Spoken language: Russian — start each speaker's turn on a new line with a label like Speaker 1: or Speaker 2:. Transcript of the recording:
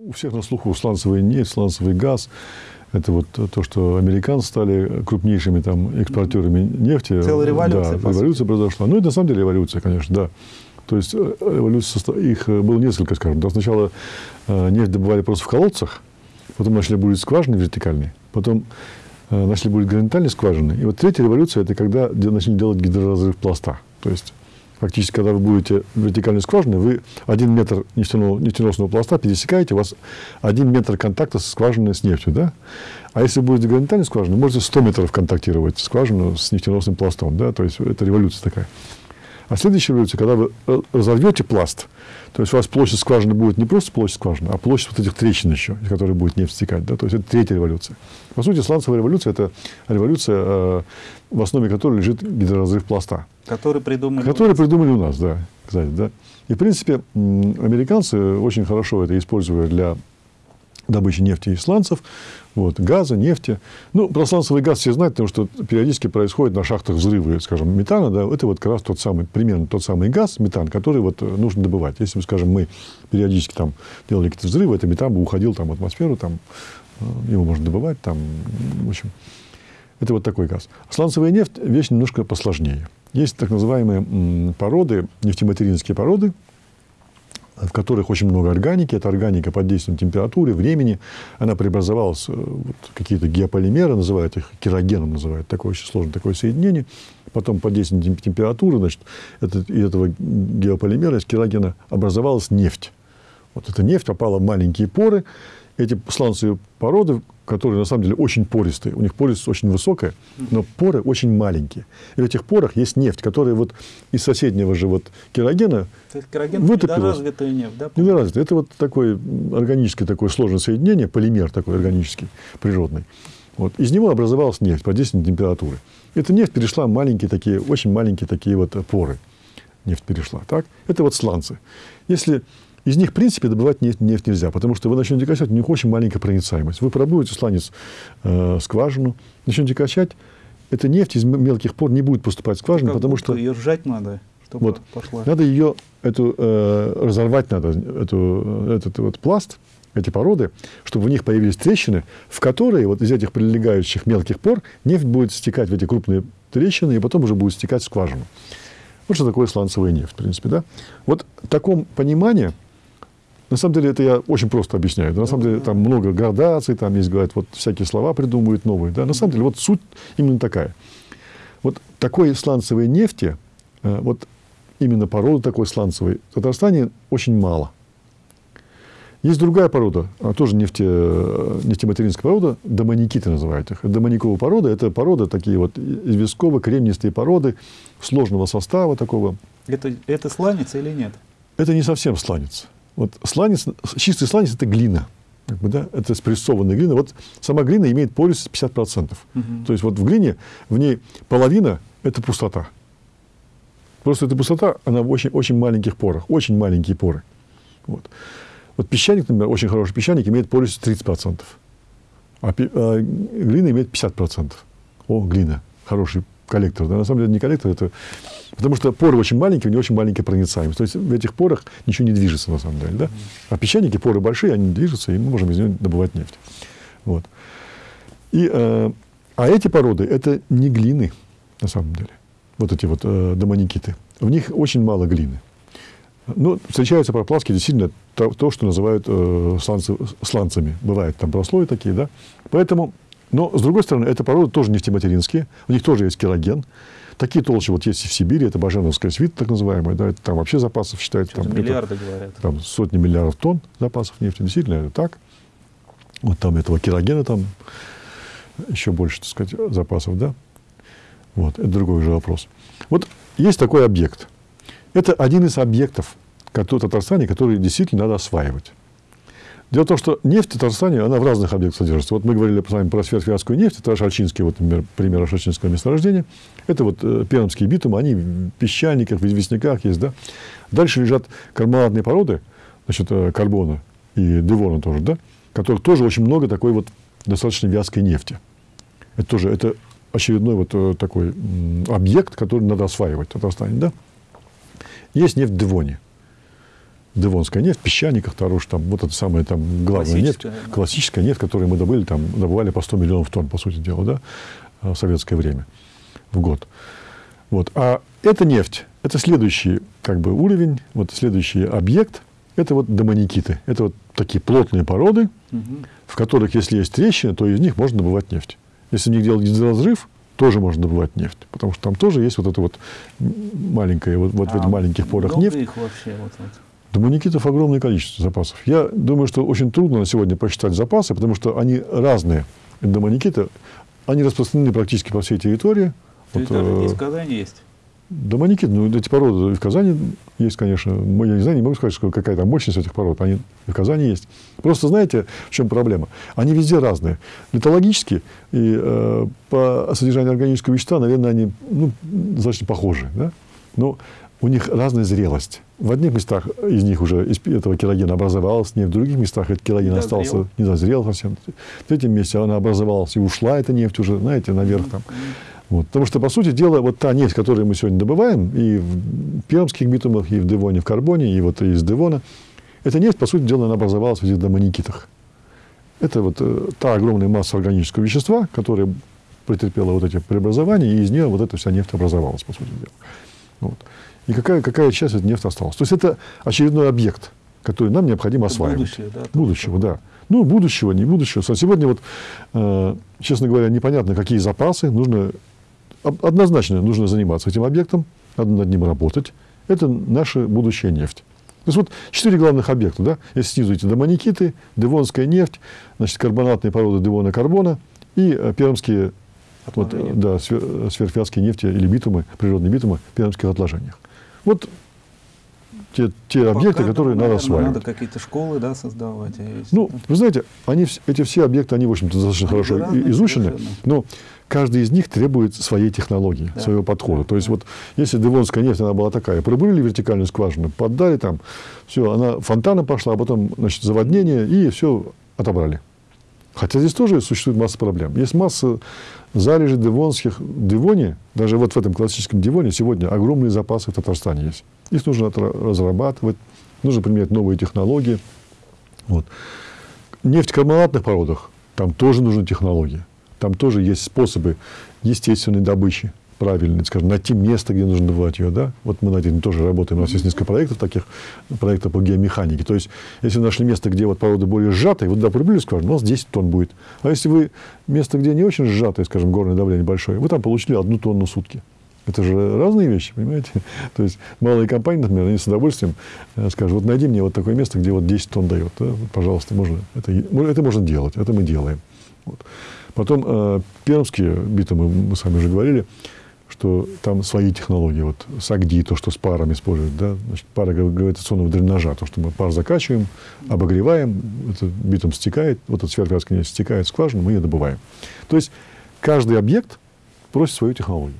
Speaker 1: У всех на слуху сланцевый нефть, сланцевый газ. Это вот то, что американцы стали крупнейшими там экспортерами нефти.
Speaker 2: Целая революция,
Speaker 1: Да, революция произошла. Ну, это на самом деле революция, конечно, да. То есть э, революция, состо- их э, было несколько, скажем. Да, сначала э, нефть добывали просто в колодцах, потом начали бурить скважины вертикальные, потом начали бурить горизонтальные скважины. И вот третья революция – это когда начали делать гидроразрыв пласта. То есть фактически, когда вы будете вертикальной скважины, вы один метр нефтяного, нефтеносного пласта пересекаете, у вас один метр контакта со скважиной с нефтью, да? А если будете горизонтальной скважиной, можете 100 метров контактировать скважину с нефтеносным пластом, да? То есть это революция такая. А следующая революция, когда вы э, разорвете пласт, то есть у вас площадь скважины будет не просто площадь скважины, а площадь вот этих трещин еще, из которых будет нефть стекать. Да? То есть это третья революция. По сути, сланцевая революция – это революция, э, в основе которой лежит гидроразрыв пласта.
Speaker 2: Который придумали.
Speaker 1: Которые придумали у нас, да, кстати, да. И, в принципе, американцы очень хорошо это используют для добычи нефти и сланцев, вот, газа, нефти. Ну, про сланцевый газ все знают, потому что периодически происходят на шахтах взрывы, скажем, метана, да, это вот как раз тот самый, примерно тот самый газ, метан, который вот э, нужно добывать. Если, скажем, мы периодически там делали какие-то взрывы, это метан бы уходил там в атмосферу, там, э, его можно добывать, там, в общем, это вот такой газ. Сланцевая нефть – вещь немножко посложнее. Есть так называемые породы, нефтематеринские породы, в которых очень много органики. Это органика под действием температуры, времени. Она преобразовалась э, вот, какие-то геополимеры, называют их керогеном, называют такое очень сложное такое соединение. Потом под действием тем- температуры, значит, это, из этого геополимера, из керогена, образовалась нефть. Вот эта нефть попала в маленькие поры. Эти сланцевые породы, которые на самом деле очень пористые, у них пористость очень высокая, но поры очень маленькие. И в этих порах есть нефть, которая вот из соседнего же вот керогена
Speaker 2: То есть кероген
Speaker 1: вытопилась.
Speaker 2: недоразвитая нефть, да?
Speaker 1: Это вот такое органическое такое сложное соединение, полимер такой органический, природный. Вот. Из него образовалась нефть под действием температуры. Эта нефть перешла в маленькие такие, очень маленькие такие вот поры. Нефть перешла. Так? Это вот сланцы. Если из них, в принципе, добывать нефть, нефть нельзя, потому что вы начнете качать, у них очень маленькая проницаемость. Вы пробуете сланец э, скважину, начнете качать, эта нефть из мелких пор не будет поступать в скважину, потому что
Speaker 2: ее сжать надо, чтобы
Speaker 1: вот.
Speaker 2: пошла.
Speaker 1: Надо ее, эту, э, разорвать надо, эту, этот вот пласт, эти породы, чтобы в них появились трещины, в которые вот из этих прилегающих мелких пор нефть будет стекать в эти крупные трещины, и потом уже будет стекать в скважину. Вот что такое сланцевая нефть, в принципе, да? Вот в таком понимании, на самом деле, это я очень просто объясняю. Да, на самом деле, там много градаций, там есть, говорят, вот всякие слова придумывают новые. Да? На самом деле, вот суть именно такая. Вот такой сланцевой нефти, э, вот именно породы такой сланцевой, в Татарстане очень мало. Есть другая порода, а, тоже нефте, э, нефтематеринская порода, домоникиты называют их. Домониковая порода – это породы такие вот известково-кремнистые породы сложного состава такого.
Speaker 2: Это, это сланец или нет?
Speaker 1: Это не совсем сланец. Вот сланец, чистый сланец – это глина. Как бы, да? Это спрессованная глина. Вот сама глина имеет пористость 50%.
Speaker 2: Мгм.
Speaker 1: То есть вот в глине, в ней половина – это пустота. Просто эта пустота, она в очень, очень маленьких порах, очень маленькие поры. Вот. вот песчаник, например, очень хороший песчаник, имеет пористость 30%, а, пи- а глина имеет 50%. О, глина, хороший коллектор. Да, на самом деле не коллектор, это... Потому что поры очень маленькие, у них очень маленькая проницаемость. То есть в этих порах ничего не движется на самом деле. Да? А песчаники, поры большие, они движутся, и мы можем из них добывать нефть. Вот. И, э, а эти породы – это не глины, на самом деле. Вот эти вот э, домоникиты. В них очень мало глины. Ну, встречаются проплавки действительно то, то, что называют э, сланцы- сланцами. Бывают там прослои такие, да. Поэтому, но, с другой стороны, это породы тоже нефтематеринские. У них тоже есть кероген. Такие толщи вот есть и в Сибири, это баженовская свита, так называемая, да, это там вообще запасов считается. Там, это-
Speaker 2: миллиарды говорят.
Speaker 1: там сотни миллиардов тонн запасов нефти. Действительно, это так. Вот там этого керогена там еще больше, так сказать, запасов, да. Вот, это другой уже вопрос. Вот есть такой объект. Это один из объектов который, в Татарстане, который действительно надо осваивать. Дело в том, что нефть в Татарстане, она в разных объектах содержится. Вот мы говорили с вами про сверхвязкую нефть, это Шальчинский, вот, например, пример Шальчинского месторождения. Это вот э, пермские битумы, они в песчаниках, в известняках есть, да. Дальше лежат карбонатные породы, значит, э, карбона и девона тоже, да, которых тоже очень много такой вот достаточно вязкой нефти. Это тоже, это очередной вот э, такой объект, который надо осваивать в Татарстане, да. Есть нефть в Девоне. Девонская нефть, в песчаниках, Таруш, там, вот это самая там главная нефть,
Speaker 2: Классическая, да.
Speaker 1: классическая нефть, которую мы добыли, там, добывали по 100 миллионов тонн, по сути дела, да, в советское время, в год. Вот. А эта нефть, это следующий как бы, уровень, вот следующий объект, это вот домоникиты. Это вот такие плотные породы,
Speaker 2: Мгм.
Speaker 1: в которых, если есть трещины, то из них можно добывать нефть. Если в них делать гидроразрыв, тоже можно добывать нефть, потому что там тоже есть вот это вот м, маленькая, вот, вот в
Speaker 2: А
Speaker 1: этих маленьких порах нефть.
Speaker 2: их вообще вот, вот.
Speaker 1: Домоникитов огромное количество запасов. Я думаю, что очень трудно на сегодня посчитать запасы, потому что они разные. Домоникиты, они распространены практически по всей территории. Вот,
Speaker 2: Территория
Speaker 1: э,
Speaker 2: в Казани есть.
Speaker 1: Домоникит, ну, эти породы и в Казани есть, конечно. Я не знаю, не могу сказать, что какая там мощность этих пород. Они и в Казани есть. Просто знаете, в чем проблема? Они везде разные. Литологически и э, по содержанию органического вещества, наверное, они ну, достаточно похожи. Да? Но у них разная зрелость. В одних местах из них уже из этого керогена образовалась нефть, в других местах этот кероген
Speaker 2: Не
Speaker 1: остался,
Speaker 2: дозрел.
Speaker 1: не дозрел совсем. В третьем месте она образовалась и ушла, эта нефть уже, знаете, наверх там. Вот. Потому что, по сути дела, вот та нефть, которую мы сегодня добываем, и в пермских битумах, и в Девоне, в Карбоне, и вот из Девона, эта нефть, по сути дела, она образовалась в этих домоникитах. Это вот э, та огромная масса органического вещества, которая претерпела вот эти преобразования, и из нее вот эта вся нефть образовалась, по сути дела. Вот. И какая, какая часть этой нефти осталась. То есть это очередной объект, который нам необходимо
Speaker 2: Это
Speaker 1: осваивать.
Speaker 2: будущее, да,
Speaker 1: Будущего, да. Ну, будущего, не будущего. Сегодня вот, э, честно говоря, непонятно, какие запасы. Нужно, однозначно нужно заниматься этим объектом, надо над ним работать. Это наша будущая нефть. То есть вот четыре главных объекта, да, если снизу эти домоникиты, девонская нефть, значит, карбонатные породы девона карбона и э, пермские вот, э, да, свер- сверхвязкие нефти или битумы, природные битумы в пермских отложениях. Вот те, те объекты,
Speaker 2: Пока,
Speaker 1: которые
Speaker 2: ну,
Speaker 1: надо
Speaker 2: наверное,
Speaker 1: осваивать.
Speaker 2: Надо какие-то школы да, создавать. а есть,
Speaker 1: Ну,
Speaker 2: да.
Speaker 1: вы знаете, они, эти все объекты, они, в общем-то, достаточно
Speaker 2: Они
Speaker 1: хорошо
Speaker 2: разные
Speaker 1: изучены,
Speaker 2: совершенно.
Speaker 1: но каждый из них требует своей технологии,
Speaker 2: Да.
Speaker 1: своего подхода.
Speaker 2: Да,
Speaker 1: То есть
Speaker 2: да.
Speaker 1: вот если Девонская нефть, она была такая, пробурили вертикальную скважину, поддали там, все, она фонтаном пошла, а потом, значит, заводнение, и все отобрали. Хотя здесь тоже существует масса проблем. Есть масса залежей девонских в Девоне, даже вот в этом классическом Девоне сегодня огромные запасы в Татарстане есть. Их нужно разрабатывать, нужно применять новые технологии. Вот. Нефть в карбонатных породах, там тоже нужны технологии. Там тоже есть способы естественной добычи, правильной, скажем, найти место, где нужно добывать ее. Да? Вот мы над этим тоже работаем. У нас есть несколько проектов таких, проектов по геомеханике. То есть, если вы нашли место, где вот породы более сжатые, вот туда пробили скважину, у вас 10 тонн будет. А если вы место, где не очень сжатое, скажем, горное давление большое, вы там получили одну тонну в сутки. Это же разные вещи, понимаете? То есть малые компании, например, они с удовольствием э, скажут, вот найди мне вот такое место, где вот 10 тонн дает. да, пожалуйста, можно, это, это можно делать, это мы делаем. Вот. Потом э, пермские битумы, мы с вами уже говорили, что там свои технологии, вот САГДИ, то, что с паром используют, да, значит, пара гра- гравитационного дренажа, то, что мы пар закачиваем, обогреваем, это битум стекает, вот эта сверхвязкая нефть стекает в скважину, мы ее добываем. То есть каждый объект просит свою технологию.